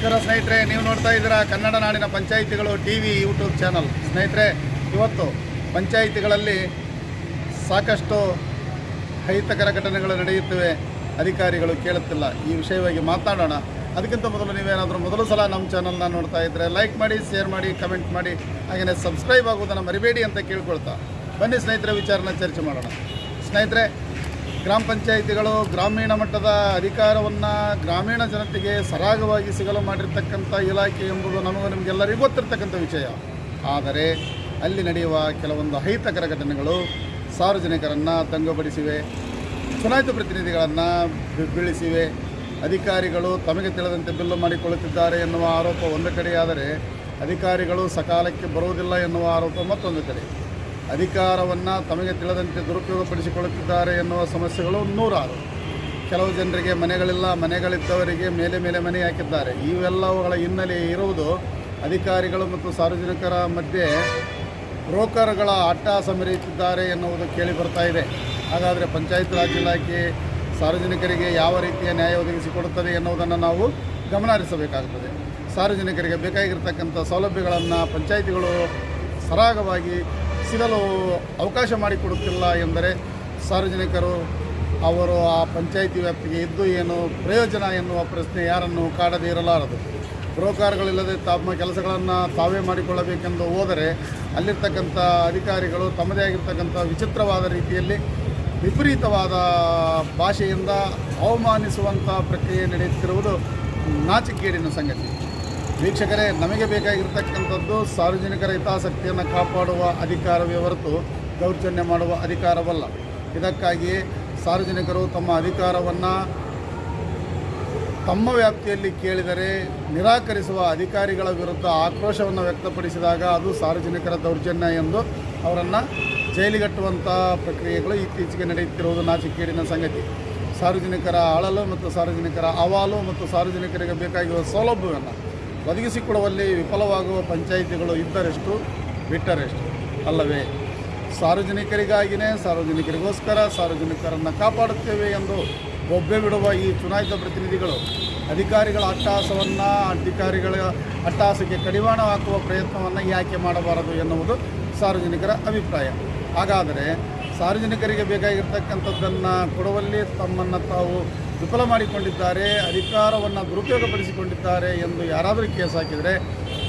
ನಮಸ್ಕಾರ ಸ್ನೇಹಿತರೆ, ನೀವು ನೋಡ್ತಾ ಇದ್ದೀರಾ ಕನ್ನಡ ನಾಡಿನ ಪಂಚಾಯಿತಿಗಳು ಟಿ ವಿ ಯೂಟ್ಯೂಬ್ ಚಾನಲ್. ಸ್ನೇಹಿತರೆ, ಇವತ್ತು ಪಂಚಾಯಿತಿಗಳಲ್ಲಿ ಸಾಕಷ್ಟು ಅಹಿತಕರ ಘಟನೆಗಳು ನಡೆಯುತ್ತಿವೆ. ಅಧಿಕಾರಿಗಳು ಕೇಳುತ್ತಿಲ್ಲ. ಈ ವಿಷಯವಾಗಿ ಮಾತನಾಡೋಣ. ಅದಕ್ಕಿಂತ ಮೊದಲು ನೀವೇನಾದರೂ ಮೊದಲು ಸಲ ನಮ್ಮ ಚಾನಲ್ನ ನೋಡ್ತಾ ಇದ್ದರೆ ಲೈಕ್ ಮಾಡಿ, ಶೇರ್ ಮಾಡಿ, ಕಮೆಂಟ್ ಮಾಡಿ, ಹಾಗೆಯೇ ಸಬ್ಸ್ಕ್ರೈಬ್ ಆಗುವುದನ್ನು ಮರಿಬೇಡಿ ಅಂತ ಕೇಳ್ಕೊಳ್ತಾ. ಬನ್ನಿ ಸ್ನೇಹಿತರೆ, ವಿಚಾರನ ಚರ್ಚೆ ಮಾಡೋಣ. ಸ್ನೇಹಿತರೆ ಗ್ರಾಮ ಪಂಚಾಯಿತಿಗಳು ಗ್ರಾಮೀಣ ಮಟ್ಟದ ಅಧಿಕಾರವನ್ನು ಗ್ರಾಮೀಣ ಜನತೆಗೆ ಸರಾಗವಾಗಿ ಸಿಗಲು ಮಾಡಿರ್ತಕ್ಕಂಥ ಇಲಾಖೆ ಎಂಬುದು ನಮಗೂ ನಿಮಗೆಲ್ಲರಿಗೂ ಗೊತ್ತಿರ್ತಕ್ಕಂಥ ವಿಷಯ. ಆದರೆ ಅಲ್ಲಿ ನಡೆಯುವ ಕೆಲವೊಂದು ಅಹಿತಕರ ಘಟನೆಗಳು ಸಾರ್ವಜನಿಕರನ್ನು ದಂಗಪಡಿಸಿವೆ, ಚುನಾಯಿತ ಪ್ರತಿನಿಧಿಗಳನ್ನು ಬೀಳಿಸಿವೆ, ಅಧಿಕಾರಿಗಳು ತಮಗೆ ತಿಳಿದಂತೆ ಬಿಲ್ಲು ಮಾಡಿಕೊಳ್ಳುತ್ತಿದ್ದಾರೆ ಎನ್ನುವ ಆರೋಪ ಒಂದು ಕಡೆಯಾದರೆ ಅಧಿಕಾರಿಗಳು ಸಕಾಲಕ್ಕೆ ಬರುವುದಿಲ್ಲ ಎನ್ನುವ ಆರೋಪ ಮತ್ತೊಂದು ಕಡೆ. ಅಧಿಕಾರವನ್ನು ತಮಗೆ ತಿಳಿದಂತೆ ದುರುಪಯೋಗಪಡಿಸಿಕೊಳ್ಳುತ್ತಿದ್ದಾರೆ ಎನ್ನುವ ಸಮಸ್ಯೆಗಳು ನೂರಾರು. ಕೆಲವು ಜನರಿಗೆ ಮನೆಗಳಿಲ್ಲ, ಮನೆಗಳಿದ್ದವರಿಗೆ ಮೇಲೆ ಮೇಲೆ ಮನೆ ಹಾಕಿದ್ದಾರೆ. ಇವೆಲ್ಲವುಗಳ ಹಿನ್ನೆಲೆ ಇರುವುದು ಅಧಿಕಾರಿಗಳು ಮತ್ತು ಸಾರ್ವಜನಿಕರ ಮಧ್ಯೆ ಬ್ರೋಕರ್ಗಳ ಆಟ ಮೆರೆಯುತ್ತಿದ್ದಾರೆ ಎನ್ನುವುದು ಕೇಳಿ ಬರ್ತಾ ಇದೆ. ಹಾಗಾದರೆ ಪಂಚಾಯತ್ ರಾಜ್ ಇಲಾಖೆ ಸಾರ್ವಜನಿಕರಿಗೆ ಯಾವ ರೀತಿಯ ನ್ಯಾಯ ಒದಗಿಸಿಕೊಡುತ್ತದೆ ಎನ್ನುವುದನ್ನು ನಾವು ಗಮನ ಹರಿಸಬೇಕಾಗುತ್ತದೆ ಸಾರ್ವಜನಿಕರಿಗೆ ಬೇಕಾಗಿರ್ತಕ್ಕಂಥ ಸೌಲಭ್ಯಗಳನ್ನು ಪಂಚಾಯಿತಿಗಳು ಸರಾಗವಾಗಿ ಸಿಗಲು ಅವಕಾಶ ಮಾಡಿಕೊಡುತ್ತಿಲ್ಲ ಎಂದರೆ ಸಾರ್ವಜನಿಕರು ಅವರು ಆ ಪಂಚಾಯಿತಿ ವ್ಯಾಪ್ತಿಗೆ ಇದ್ದು ಏನು ಪ್ರಯೋಜನ ಎನ್ನುವ ಪ್ರಶ್ನೆ ಯಾರನ್ನು ಕಾಡದೇ ಇರಲಾರದು. ಬ್ರೋಕಾರ್ಗಳಿಲ್ಲದೆ ತಮ್ಮ ಕೆಲಸಗಳನ್ನು ತಾವೇ ಮಾಡಿಕೊಳ್ಳಬೇಕೆಂದು ಹೋದರೆ ಅಲ್ಲಿರ್ತಕ್ಕಂಥ ಅಧಿಕಾರಿಗಳು ತಮ್ಮದೇ ಆಗಿರ್ತಕ್ಕಂಥ ವಿಚಿತ್ರವಾದ ರೀತಿಯಲ್ಲಿ ವಿಪರೀತವಾದ ಭಾಷೆಯಿಂದ ಅವಮಾನಿಸುವಂಥ ಪ್ರಕ್ರಿಯೆ ನಡೆಯುತ್ತಿರುವುದು ನಾಚಿಕೇಡಿನ ಸಂಗತಿ. ವೀಕ್ಷಕರೇ, ನಮಗೆ ಬೇಕಾಗಿರ್ತಕ್ಕಂಥದ್ದು ಸಾರ್ವಜನಿಕರ ಹಿತಾಸಕ್ತಿಯನ್ನು ಕಾಪಾಡುವ ಅಧಿಕಾರವೇ ಹೊರತು ದೌರ್ಜನ್ಯ ಮಾಡುವ ಅಧಿಕಾರವಲ್ಲ. ಇದಕ್ಕಾಗಿ ಸಾರ್ವಜನಿಕರು ತಮ್ಮ ಅಧಿಕಾರವನ್ನು ತಮ್ಮ ವ್ಯಾಪ್ತಿಯಲ್ಲಿ ಕೇಳಿದರೆ, ನಿರಾಕರಿಸುವ ಅಧಿಕಾರಿಗಳ ವಿರುದ್ಧ ಆಕ್ರೋಶವನ್ನು ವ್ಯಕ್ತಪಡಿಸಿದಾಗ ಅದು ಸಾರ್ವಜನಿಕರ ದೌರ್ಜನ್ಯ ಎಂದು ಅವರನ್ನು ಜೈಲಿಗಟ್ಟುವಂಥ ಪ್ರಕ್ರಿಯೆಗಳು ಇತ್ತೀಚೆಗೆ ನಡೆಯುತ್ತಿರುವುದು ನಾಚಿಕೇಡಿನ ಸಂಗತಿ. ಸಾರ್ವಜನಿಕರ ಅಳಲು ಮತ್ತು ಸಾರ್ವಜನಿಕರ ಅವಾಲು ಮತ್ತು ಸಾರ್ವಜನಿಕರಿಗೆ ಬೇಕಾಗಿರುವ ಸೌಲಭ್ಯವನ್ನು ಒದಗಿಸಿಕೊಡುವಲ್ಲಿ ವಿಫಲವಾಗುವ ಪಂಚಾಯಿತಿಗಳು ಇದ್ದರೆಷ್ಟು ಬಿಟ್ಟರೆಷ್ಟು? ಅಲ್ಲವೇ ಸಾರ್ವಜನಿಕರಿಗಾಗಿಯೇ ಸಾರ್ವಜನಿಕರಿಗೋಸ್ಕರ ಸಾರ್ವಜನಿಕರನ್ನು ಕಾಪಾಡುತ್ತೇವೆ ಎಂದು ಬೊಬ್ಬೆ ಬಿಡುವ ಈ ಚುನಾಯಿತ ಪ್ರತಿನಿಧಿಗಳು ಅಧಿಕಾರಿಗಳ ಅಟ್ಟಹಾಸವನ್ನು ಅಧಿಕಾರಿಗಳ ಅಟ್ಟಹಾಸಕ್ಕೆ ಕಡಿವಾಣ ಹಾಕುವ ಪ್ರಯತ್ನವನ್ನು ಯಾಕೆ ಮಾಡಬಾರದು ಎನ್ನುವುದು ಸಾರ್ವಜನಿಕರ ಅಭಿಪ್ರಾಯ. ಹಾಗಾದರೆ ಸಾರ್ವಜನಿಕರಿಗೆ ಬೇಕಾಗಿರ್ತಕ್ಕಂಥದ್ದನ್ನು ಕೊಡುವಲ್ಲಿ ತಮ್ಮನ್ನು ತಾವು ವಿಫಲ ಮಾಡಿಕೊಂಡಿದ್ದಾರೆ, ಅಧಿಕಾರವನ್ನು ದುರುಪಯೋಗಪಡಿಸಿಕೊಂಡಿದ್ದಾರೆ ಎಂದು ಯಾರಾದರೂ ಕೇಸ್ ಹಾಕಿದರೆ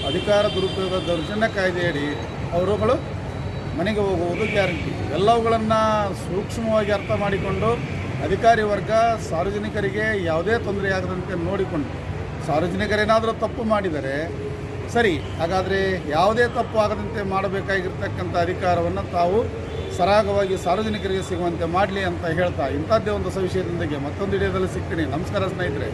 ಅಧಿಕಾರ, ದುರುಪಯೋಗ, ದೌರ್ಜನ್ಯ ಕಾಯ್ದೆಯಡಿ ಅವರುಗಳು ಮನೆಗೆ ಹೋಗುವುದು ಗ್ಯಾರಂಟಿ. ಎಲ್ಲವುಗಳನ್ನು ಸೂಕ್ಷ್ಮವಾಗಿ ಅರ್ಥ ಮಾಡಿಕೊಂಡು ಅಧಿಕಾರಿ ವರ್ಗ, ಸಾರ್ವಜನಿಕರಿಗೆ ಯಾವುದೇ ತೊಂದರೆಯಾಗದಂತೆ ನೋಡಿಕೊಂಡು ಸಾರ್ವಜನಿಕರೇನಾದರೂ ತಪ್ಪು ಮಾಡಿದರೆ ಸರಿ, ಹಾಗಾದರೆ ಯಾವುದೇ ತಪ್ಪು ಆಗದಂತೆ ಮಾಡಬೇಕಾಗಿರ್ತಕ್ಕಂಥ ಅಧಿಕಾರವನ್ನು ತಾವು ಸರಾಗವಾಗಿ ಸಾರ್ವಜನಿಕರಿಗೆ ಸಿಗುವಂತೆ ಮಾಡಲಿ ಅಂತ ಹೇಳ್ತಾ ಇಂಥದ್ದೇ ಒಂದು ಸವಿಷಯದೊಂದಿಗೆ ಮತ್ತೊಂದು ವಿಡಿಯೋದಲ್ಲಿ ಸಿಗ್ತೀನಿ. ನಮಸ್ಕಾರ ಸ್ನೇಹಿತರೆ.